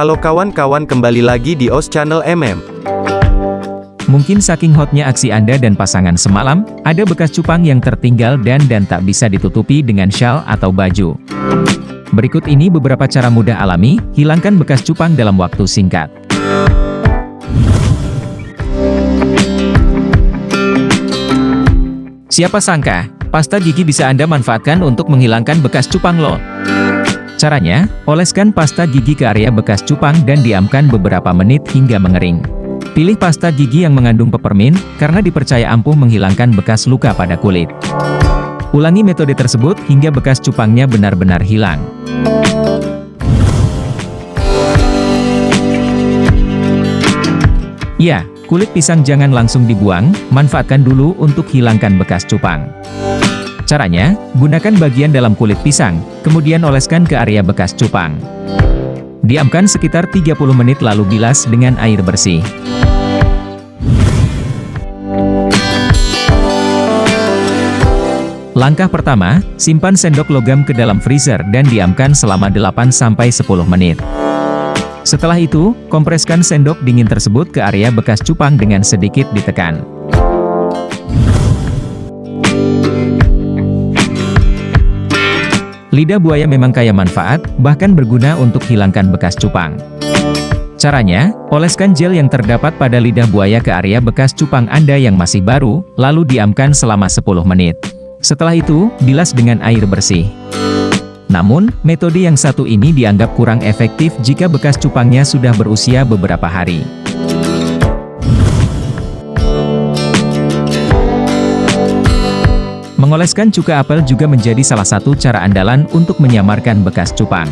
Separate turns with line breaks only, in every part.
Halo kawan-kawan kembali lagi di OS Channel MM.
Mungkin saking hotnya aksi Anda dan pasangan semalam, ada bekas cupang yang tertinggal dan dan tak bisa ditutupi dengan shawl atau baju. Berikut ini beberapa cara mudah alami, hilangkan bekas cupang dalam waktu singkat. Siapa sangka, pasta gigi bisa Anda manfaatkan untuk menghilangkan bekas cupang loh. Caranya, oleskan pasta gigi ke area bekas cupang dan diamkan beberapa menit hingga mengering. Pilih pasta gigi yang mengandung peppermint, karena dipercaya ampuh menghilangkan bekas luka pada kulit. Ulangi metode tersebut hingga bekas cupangnya benar-benar hilang. Ya, kulit pisang jangan langsung dibuang, manfaatkan dulu untuk hilangkan bekas cupang. Caranya, gunakan bagian dalam kulit pisang, kemudian oleskan ke area bekas cupang. Diamkan sekitar 30 menit lalu bilas dengan air bersih. Langkah pertama, simpan sendok logam ke dalam freezer dan diamkan selama 8-10 menit. Setelah itu, kompreskan sendok dingin tersebut ke area bekas cupang dengan sedikit ditekan. Lidah buaya memang kaya manfaat, bahkan berguna untuk hilangkan bekas cupang. Caranya, oleskan gel yang terdapat pada lidah buaya ke area bekas cupang Anda yang masih baru, lalu diamkan selama 10 menit. Setelah itu, bilas dengan air bersih. Namun, metode yang satu ini dianggap kurang efektif jika bekas cupangnya sudah berusia beberapa hari. Mengoleskan cuka apel juga menjadi salah satu cara andalan untuk menyamarkan bekas cupang.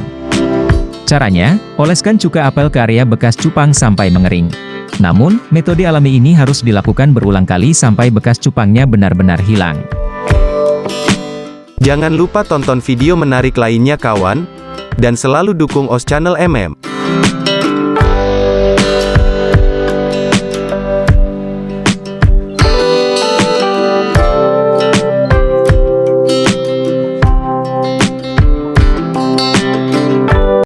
Caranya, oleskan cuka apel ke area bekas cupang sampai mengering. Namun, metode alami ini harus dilakukan berulang kali sampai bekas cupangnya benar-benar hilang.
Jangan lupa tonton video menarik lainnya kawan, dan selalu dukung OS Channel MM.